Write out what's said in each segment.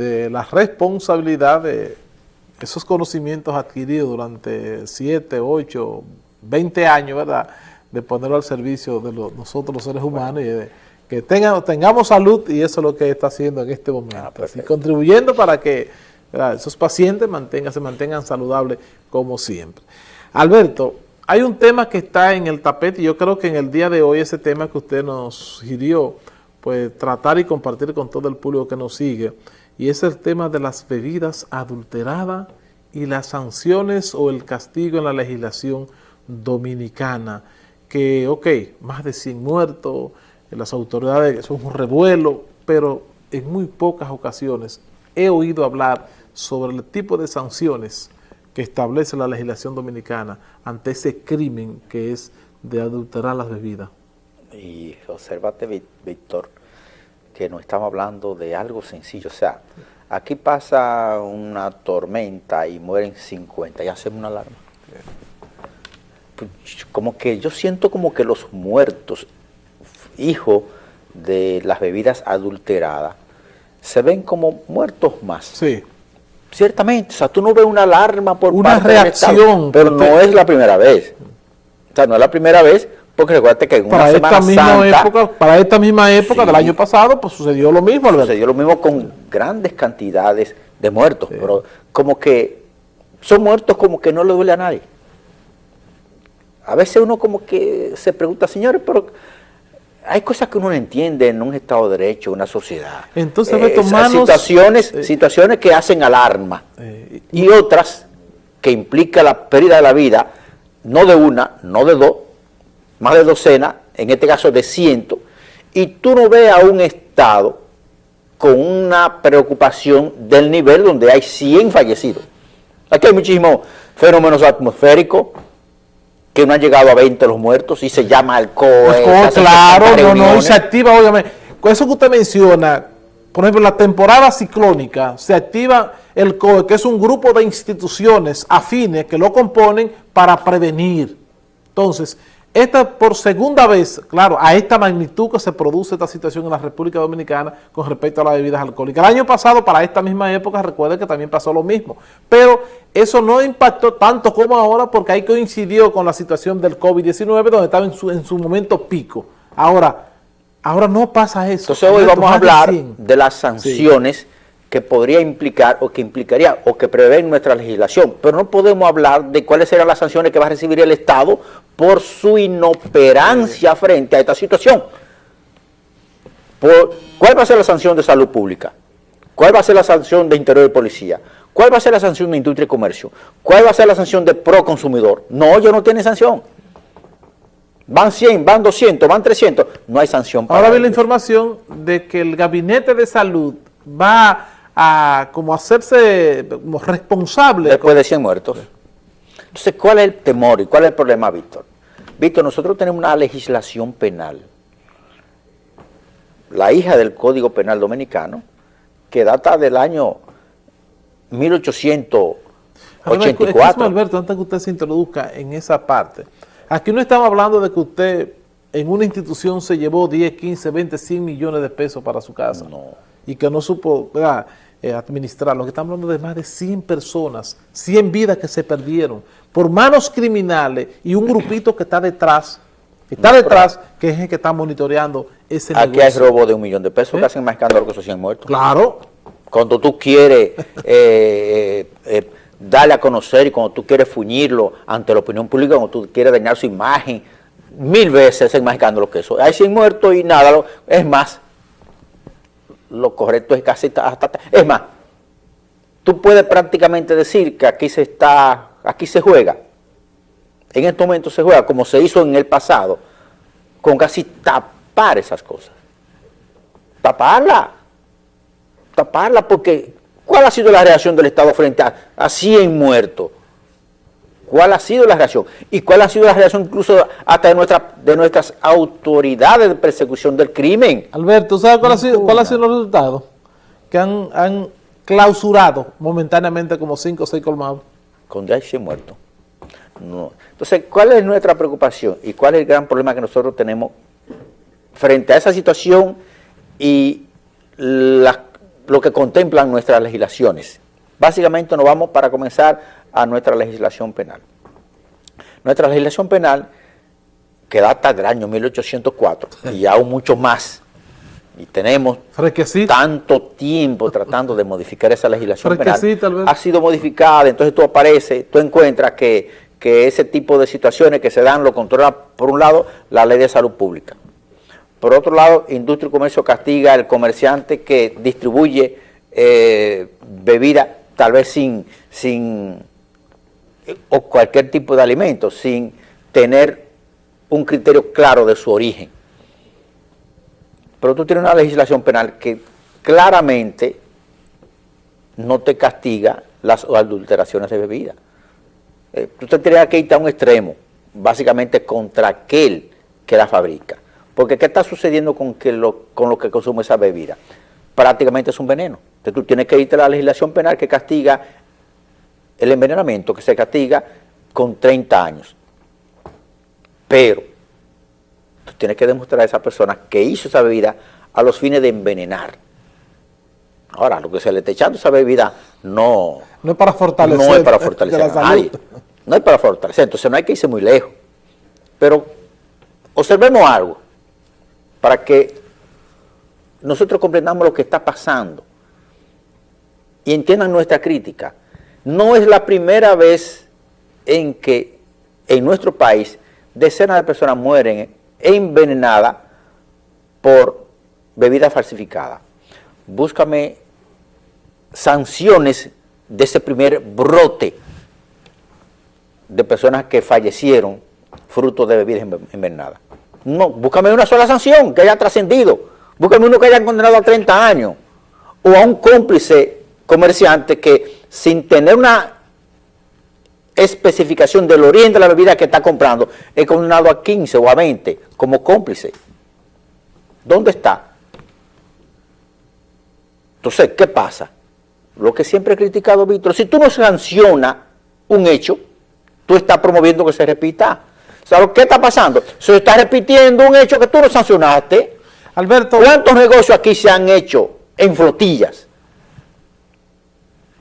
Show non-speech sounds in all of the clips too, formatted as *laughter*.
de la responsabilidad de esos conocimientos adquiridos durante 7, 8, 20 años, ¿verdad?, de ponerlo al servicio de nosotros los seres humanos y de que tengamos salud y eso es lo que está haciendo en este momento. Ah, contribuyendo para que esos pacientes mantengan, se mantengan saludables como siempre. Alberto, hay un tema que está en el tapete y yo creo que en el día de hoy ese tema que usted nos sugirió, pues tratar y compartir con todo el público que nos sigue, y es el tema de las bebidas adulteradas y las sanciones o el castigo en la legislación dominicana, que, ok, más de 100 muertos, las autoridades son un revuelo, pero en muy pocas ocasiones he oído hablar sobre el tipo de sanciones que establece la legislación dominicana ante ese crimen que es de adulterar las bebidas. Y observate, Víctor, que no estamos hablando de algo sencillo. O sea, aquí pasa una tormenta y mueren 50 y hacemos una alarma. Pues, como que yo siento como que los muertos, hijos de las bebidas adulteradas, se ven como muertos más. Sí. Ciertamente, o sea, tú no ves una alarma por una reacción, pero no es la primera vez. O sea, no es la primera vez, porque recuerda que en una para Semana esta misma Santa, época, para esta misma época del año pasado, pues sucedió lo mismo, Sucedió lo mismo con grandes cantidades de muertos, pero como que son muertos como que no le duele a nadie. A veces uno como que se pregunta, señores, pero hay cosas que uno no entiende en un Estado de Derecho, una sociedad. Entonces, eh, situaciones, eh, situaciones que hacen alarma eh, y otras que implican la pérdida de la vida, no de una, no de dos, más de docenas, en este caso de cientos, y tú no ves a un Estado con una preocupación del nivel donde hay 100 fallecidos. Aquí hay muchísimos fenómenos atmosféricos, que no han llegado a 20 los muertos y se llama alcohol. claro, no, no, y se activa, obviamente. Con eso que usted menciona, por ejemplo, la temporada ciclónica, se activa el COE, que es un grupo de instituciones afines que lo componen para prevenir. Entonces, esta por segunda vez, claro, a esta magnitud que se produce esta situación en la República Dominicana con respecto a las bebidas alcohólicas. El año pasado, para esta misma época, recuerden que también pasó lo mismo. Pero eso no impactó tanto como ahora porque ahí coincidió con la situación del COVID-19 donde estaba en su, en su momento pico. Ahora, ahora no pasa eso. Entonces hoy vamos a hablar de las sanciones que podría implicar o que implicaría o que prevé nuestra legislación, pero no podemos hablar de cuáles serán las sanciones que va a recibir el Estado por su inoperancia frente a esta situación. ¿Cuál va a ser la sanción de salud pública? ¿Cuál va a ser la sanción de interior de policía? ¿Cuál va a ser la sanción de industria y comercio? ¿Cuál va a ser la sanción de pro consumidor? No, ellos no tienen sanción. Van 100, van 200, van 300, no hay sanción. Para Ahora vi la información de que el gabinete de salud va a como hacerse como responsable. Después de 100 muertos. Entonces, ¿cuál es el temor y cuál es el problema, Víctor? Víctor, nosotros tenemos una legislación penal, la hija del Código Penal Dominicano, que data del año 1884. Alberto, antes que usted se introduzca en esa parte, aquí no estamos hablando de que usted en una institución se llevó 10, 15, 20, 100 millones de pesos para su casa. No y que no supo eh, administrar. Lo que estamos hablando de más de 100 personas, 100 vidas que se perdieron por manos criminales y un grupito que está detrás, que está detrás, que es el que está monitoreando ese Aquí hay robo de un millón de pesos que ¿Eh? hacen más escándalo que esos 100 muertos. Claro. Cuando tú quieres eh, darle a conocer y cuando tú quieres fuñirlo ante la opinión pública, cuando tú quieres dañar su imagen, mil veces hacen más escándalo que eso. Hay 100 muertos y nada, es más, lo correcto es casi hasta... Es más, tú puedes prácticamente decir que aquí se está, aquí se juega, en este momento se juega como se hizo en el pasado, con casi tapar esas cosas. Taparla, taparla porque ¿cuál ha sido la reacción del Estado frente a, a 100 muertos? ¿Cuál ha sido la reacción? ¿Y cuál ha sido la reacción incluso hasta de, nuestra, de nuestras autoridades de persecución del crimen? Alberto, ¿sabes cuál, ha sido, cuál ha sido los resultados? Que han, clausurado momentáneamente como cinco o seis colmados. Con ya 100 muertos. No. Entonces, ¿cuál es nuestra preocupación y cuál es el gran problema que nosotros tenemos frente a esa situación y lo que contemplan nuestras legislaciones. Básicamente nos vamos para comenzar a nuestra legislación penal. Nuestra legislación penal, que data del año 1804 y aún mucho más, y tenemos tanto tiempo tratando de modificar esa legislación penal, ha sido modificada, entonces tú apareces, tú encuentras que, ese tipo de situaciones que se dan lo controla, por un lado, la ley de salud pública. Por otro lado, Industria y Comercio castiga al comerciante que distribuye eh, bebida tal vez sin, sin, o cualquier tipo de alimento, sin tener un criterio claro de su origen. Pero tú tienes una legislación penal que claramente no te castiga las adulteraciones de bebida. Eh, tú te tendrías que ir a un extremo, básicamente contra aquel que la fabrica. Porque ¿qué está sucediendo con, que lo, con lo que consume esa bebida? Prácticamente es un veneno. Entonces tú tienes que irte a la legislación penal que castiga el envenenamiento, que se castiga con 30 años. Pero tú tienes que demostrar a esa persona que hizo esa bebida a los fines de envenenar. Ahora, lo que se le está echando esa bebida no... No es para fortalecer. No es para fortalecer a nadie. No es para fortalecer, entonces no hay que irse muy lejos. Pero observemos algo para que nosotros comprendamos lo que está pasando y entiendan nuestra crítica. No es la primera vez en que en nuestro país decenas de personas mueren envenenadas por bebida falsificada. Búscame sanciones de ese primer brote de personas que fallecieron fruto de bebidas envenenadas. No, búscame una sola sanción que haya trascendido. Búscame uno que haya condenado a 30 años. O a un cómplice comerciante que sin tener una especificación del origen de la bebida que está comprando, es condenado a 15 o a 20 como cómplice. ¿Dónde está? Entonces, ¿qué pasa? Lo que siempre he criticado, Víctor, si tú no sancionas un hecho, tú estás promoviendo que se repita. ¿Sabes qué está pasando? Se está repitiendo un hecho que tú no sancionaste. Alberto. ¿Cuántos negocios aquí se han hecho en flotillas?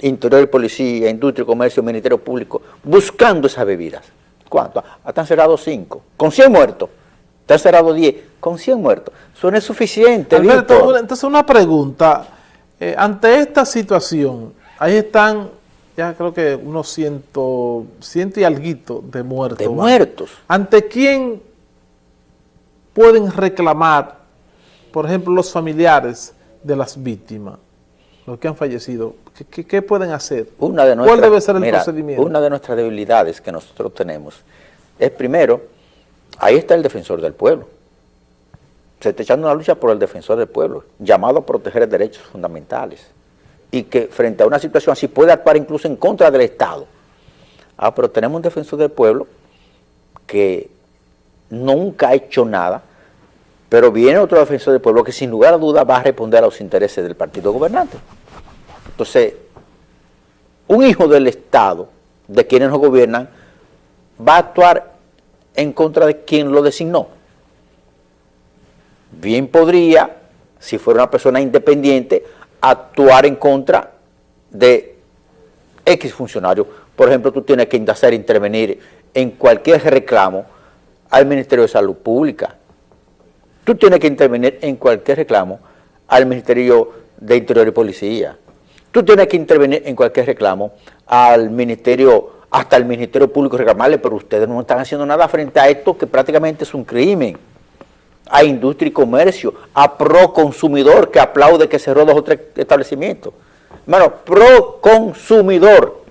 Interior y Policía, Industria Comercio, Ministerio Público, buscando esas bebidas. ¿Cuánto? Hasta han cerrado cinco, con 100 muertos. Te han cerrado 10, con 100 muertos. Eso no es suficiente, Alberto, entonces una pregunta. Eh, ante esta situación, ahí están ya creo que unos ciento, ciento y alguito de muertos. De muertos. ¿Ante quién pueden reclamar, por ejemplo, los familiares de las víctimas, los que han fallecido? ¿Qué, pueden hacer? Una de ¿Cuál debe ser el procedimiento? Una de nuestras debilidades que nosotros tenemos es, primero, ahí está el defensor del pueblo. Se está echando una lucha por el defensor del pueblo, llamado a proteger derechos fundamentales y que frente a una situación así puede actuar incluso en contra del Estado. Ah, pero tenemos un defensor del pueblo que nunca ha hecho nada, pero viene otro defensor del pueblo que sin lugar a dudas va a responder a los intereses del partido gobernante. Entonces, un hijo del Estado, de quienes nos gobiernan, va a actuar en contra de quien lo designó. Bien podría, si fuera una persona independiente, actuar en contra de X funcionario. Por ejemplo, tú tienes que hacer intervenir en cualquier reclamo al Ministerio de Salud Pública. Tú tienes que intervenir en cualquier reclamo al Ministerio de Interior y Policía. Tú tienes que intervenir en cualquier reclamo al Ministerio, hasta el Ministerio Público reclamarle, pero ustedes no están haciendo nada frente a esto que prácticamente es un crimen a industria y comercio, a pro consumidor que aplaude que cerró dos o tres establecimientos. Hermano, pro consumidor,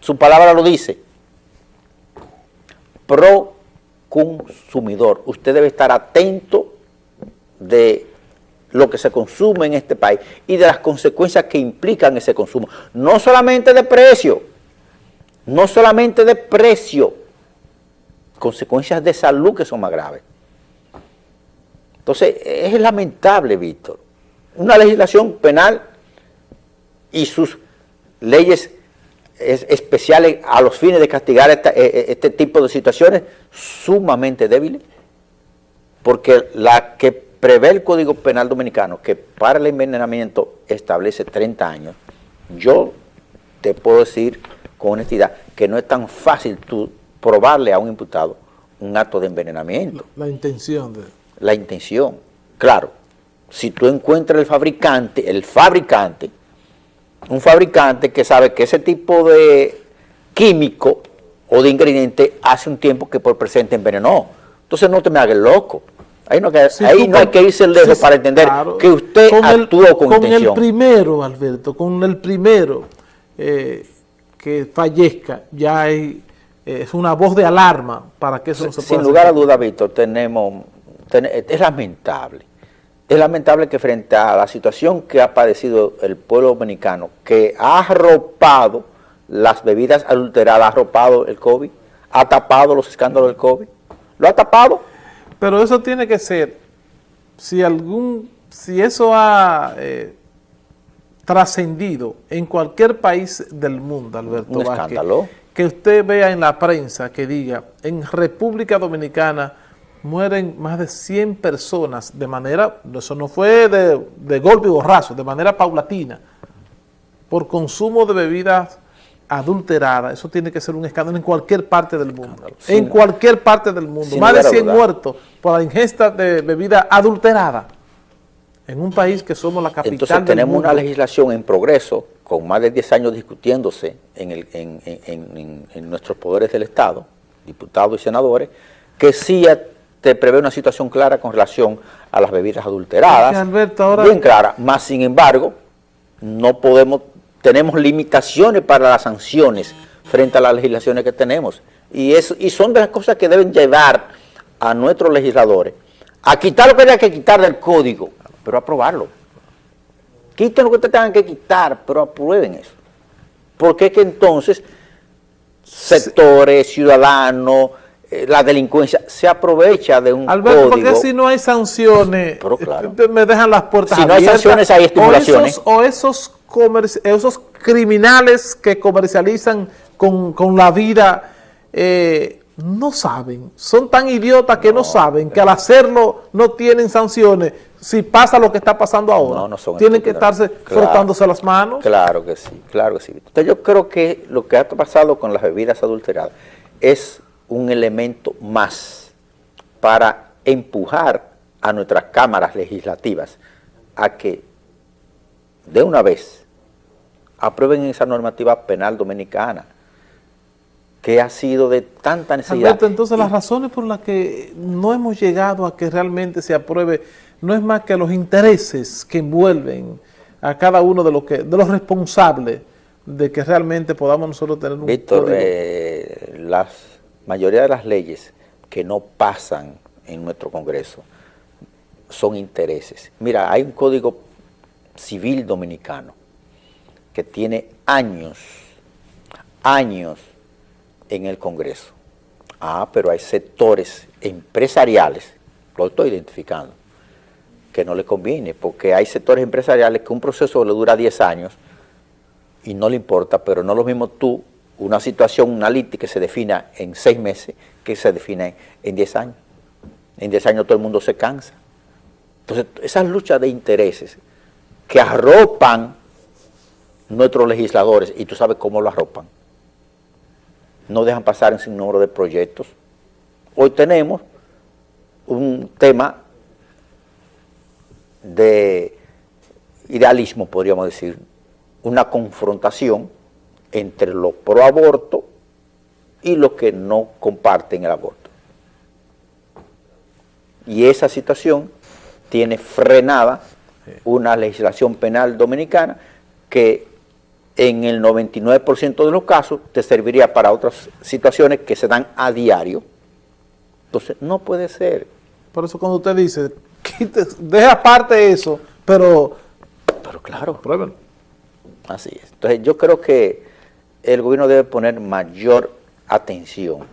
su palabra lo dice. Pro consumidor. Usted debe estar atento de lo que se consume en este país y de las consecuencias que implican ese consumo. No solamente de precio, no solamente de precio, consecuencias de salud que son más graves. Entonces, es lamentable, Víctor. Una legislación penal y sus leyes especiales a los fines de castigar e, e, este tipo de situaciones sumamente débiles, porque la que prevé el Código Penal Dominicano, que para el envenenamiento establece 30 años, yo te puedo decir con honestidad que no es tan fácil tú probarle a un imputado un acto de envenenamiento. La, intención. De... La intención, claro. Si tú encuentras el fabricante, el fabricante, un fabricante que sabe que ese tipo de químico o de ingrediente hace un tiempo que por presente envenenó. Entonces no te me hagas loco. Ahí no, hay que irse lejos para entender que usted actuó con, intención. Con el primero, Alberto, con el primero eh, que fallezca, ya hay, eh, es una voz de alarma para que eso no se pueda Sin lugar a duda, Víctor, tenemos, es lamentable. Es lamentable que frente a la situación que ha padecido el pueblo dominicano, que ha arropado las bebidas adulteradas, ha arropado el COVID, ha tapado los escándalos del COVID, lo ha tapado pero eso tiene que ser, si algún, si eso ha eh, trascendido en cualquier país del mundo, Alberto Vázquez, que usted vea en la prensa que diga, en República Dominicana mueren más de 100 personas de manera, eso no fue de, de golpe y borrazo, de manera paulatina, por consumo de bebidas adulterada, eso tiene que ser un escándalo en cualquier parte del mundo. en cualquier parte del mundo. Más de 100 muertos por la ingesta de bebida adulterada. En un país que somos la capital Entonces tenemos una legislación en progreso, con más de 10 años discutiéndose en, el, en, nuestros poderes del Estado, diputados y senadores, que sí te prevé una situación clara con relación a las bebidas adulteradas. Bien clara, más sin embargo, no podemos tenemos limitaciones para las sanciones frente a las legislaciones que tenemos. Y, es, y son de las cosas que deben llevar a nuestros legisladores a quitar lo que haya que quitar del código, pero aprobarlo. Quiten lo que te tengan que quitar, pero aprueben eso. Porque es que entonces sectores, ciudadanos, eh, la delincuencia se aprovecha de un Alberto, porque si no hay sanciones, pero claro. me dejan las puertas si abiertas. Si no hay sanciones, hay estimulaciones. O esos, esos criminales que comercializan con, la vida eh, no saben, son tan idiotas que no, saben que al hacerlo no tienen sanciones si pasa lo que está pasando ahora. Tienen que estarse frotándose las manos. Claro que sí, claro que sí. Entonces yo creo que lo que ha pasado con las bebidas adulteradas es un elemento más para empujar a nuestras cámaras legislativas a que de una vez aprueben esa normativa penal dominicana que ha sido de tanta necesidad. Alberto, entonces las razones por las que no hemos llegado a que realmente se apruebe no es más que los intereses que envuelven a cada uno de los, que, de los responsables de que realmente podamos nosotros tener un Víctor, eh, la mayoría de las leyes que no pasan en nuestro Congreso son intereses. Mira, hay un código civil dominicano que tiene años, años en el Congreso. Ah, pero hay sectores empresariales, lo estoy identificando, que no le conviene, porque hay sectores empresariales que un proceso le dura 10 años y no le importa, pero no lo mismo tú, una situación, una que se defina en 6 meses, que se defina en 10 años. En 10 años todo el mundo se cansa. Entonces, esas luchas de intereses que arropan nuestros legisladores, y tú sabes cómo lo arropan, no dejan pasar en sin número de proyectos. Hoy tenemos un tema de idealismo, podríamos decir, una confrontación entre los pro aborto y los que no comparten el aborto. Y esa situación tiene frenada una legislación penal dominicana que en el 99% de los casos te serviría para otras situaciones que se dan a diario. Entonces, no puede ser. Por eso cuando usted dice, deja aparte eso, pero... Pero claro. Pruébalo. Así es. Entonces, yo creo que el gobierno debe poner mayor atención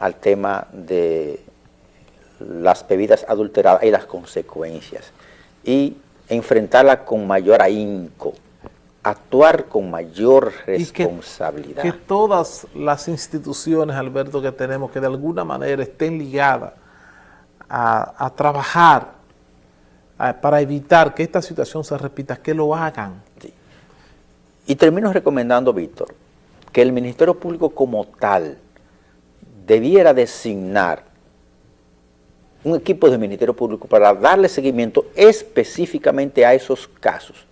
al tema de las bebidas adulteradas y las consecuencias y enfrentarla con mayor ahínco actuar con mayor responsabilidad. que, todas las instituciones, Alberto, que tenemos, que de alguna manera estén ligadas a, trabajar para evitar que esta situación se repita, que lo hagan. Y termino recomendando, Víctor, que el Ministerio Público como tal debiera designar un equipo del Ministerio Público para darle seguimiento específicamente a esos casos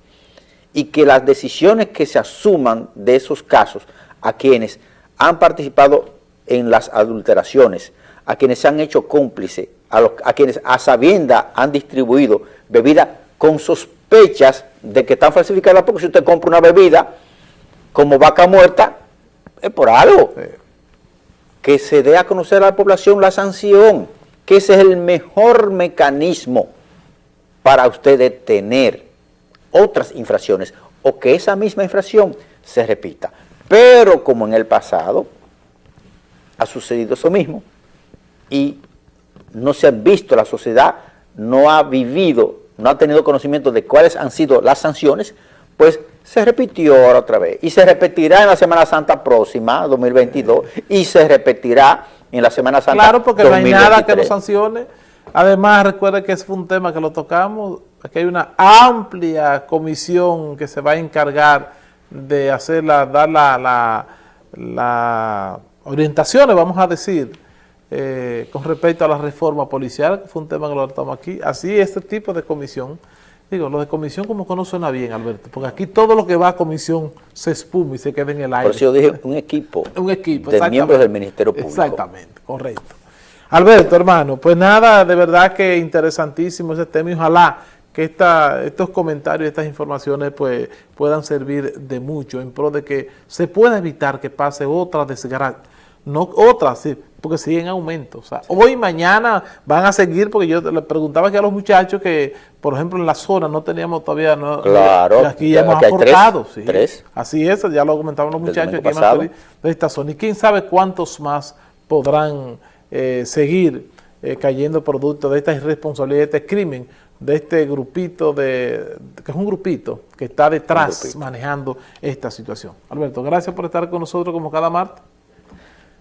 y que las decisiones que se asuman de esos casos a quienes han participado en las adulteraciones, a quienes se han hecho cómplices, a, a quienes a sabienda han distribuido bebida con sospechas de que están falsificadas, porque si usted compra una bebida como vaca muerta, es por algo. Que se dé a conocer a la población la sanción, que ese es el mejor mecanismo para usted detener otras infracciones o que esa misma infracción se repita. Pero como en el pasado ha sucedido eso mismo y no se ha visto, la sociedad no ha vivido, no ha tenido conocimiento de cuáles han sido las sanciones, pues se repitió ahora otra vez y se repetirá en la Semana Santa próxima, 2022, y se repetirá en la Semana Santa Claro, porque no hay nada que lo sancione. Además, recuerde que ese fue un tema que lo tocamos, aquí hay una amplia comisión que se va a encargar de hacer la, dar la, la, orientaciones, vamos a decir, eh, con respecto a la reforma policial, que fue un tema que lo tratamos aquí. Así, este tipo de comisión Digo, lo de comisión como que no suena bien, Alberto, porque aquí todo lo que va a comisión se espuma y se queda en el aire. Por eso yo dije un equipo, *laughs* un equipo de miembros del Ministerio Público. Exactamente, correcto. Alberto, hermano, pues nada, de verdad que interesantísimo ese tema y ojalá que esta, estos comentarios, estas informaciones pues puedan servir de mucho en pro de que se pueda evitar que pase otra desgracia, no otra, sí, porque siguen en aumento. O sea, hoy y mañana van a seguir, porque yo le preguntaba aquí a los muchachos que, por ejemplo, en la zona no teníamos todavía... No, claro. Aquí ya hemos aportado. Tres, Así es, ya lo comentaban los muchachos aquí de esta zona. Y quién sabe cuántos más podrán eh, seguir eh, cayendo producto de esta irresponsabilidad, de este crimen, de este grupito, de que es un grupito que está detrás manejando esta situación. Alberto, gracias por estar con nosotros como cada martes.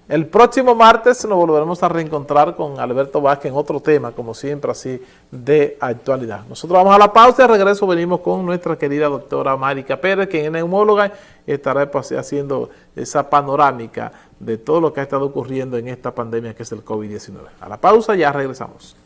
El próximo martes nos volveremos a reencontrar con Alberto Vázquez en otro tema, como siempre, así de actualidad. Nosotros vamos a la pausa y de regreso venimos con nuestra querida doctora Marica Pérez, quien es neumóloga y estará pues, haciendo esa panorámica de todo lo que ha estado ocurriendo en esta pandemia que es el COVID-19. A la pausa ya regresamos.